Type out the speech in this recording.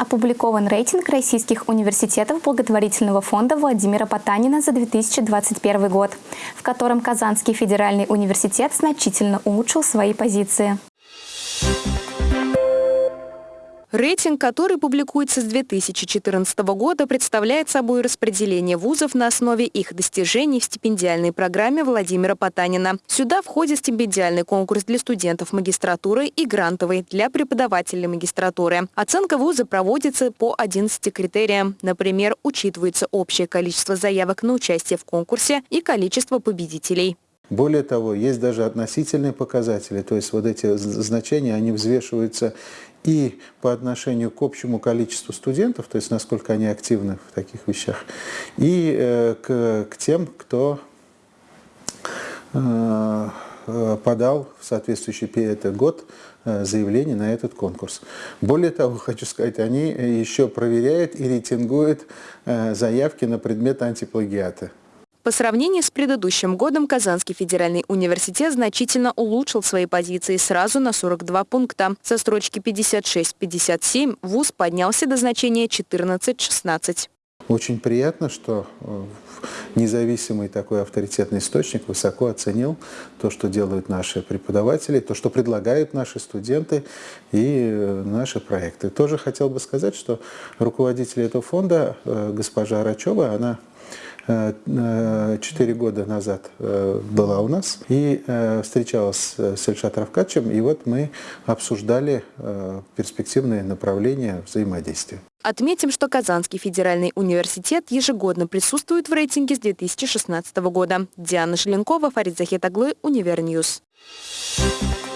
Опубликован рейтинг российских университетов благотворительного фонда Владимира Потанина за 2021 год, в котором Казанский федеральный университет значительно улучшил свои позиции. Рейтинг, который публикуется с 2014 года, представляет собой распределение вузов на основе их достижений в стипендиальной программе Владимира Потанина. Сюда входит стипендиальный конкурс для студентов магистратуры и грантовый для преподавателей магистратуры. Оценка вуза проводится по 11 критериям. Например, учитывается общее количество заявок на участие в конкурсе и количество победителей. Более того, есть даже относительные показатели, то есть вот эти значения, они взвешиваются и по отношению к общему количеству студентов, то есть насколько они активны в таких вещах, и э, к, к тем, кто э, подал в соответствующий этот год э, заявление на этот конкурс. Более того, хочу сказать, они еще проверяют и рейтингуют э, заявки на предмет антиплагиата. По сравнению с предыдущим годом Казанский федеральный университет значительно улучшил свои позиции сразу на 42 пункта. Со строчки 56-57 ВУЗ поднялся до значения 14-16. Очень приятно, что э, независимый такой авторитетный источник высоко оценил то, что делают наши преподаватели, то, что предлагают наши студенты и э, наши проекты. Тоже хотел бы сказать, что руководитель этого фонда, э, госпожа Арачева, она Э, э, четыре года назад э, была у нас и встречалась с Ильшат Рафкатычем, и вот мы обсуждали перспективные направления взаимодействия. Отметим, что Казанский федеральный университет ежегодно присутствует в рейтинге с 2016 года. Диана Желенкова, Фарид Захитаглы, Универ News. Thank.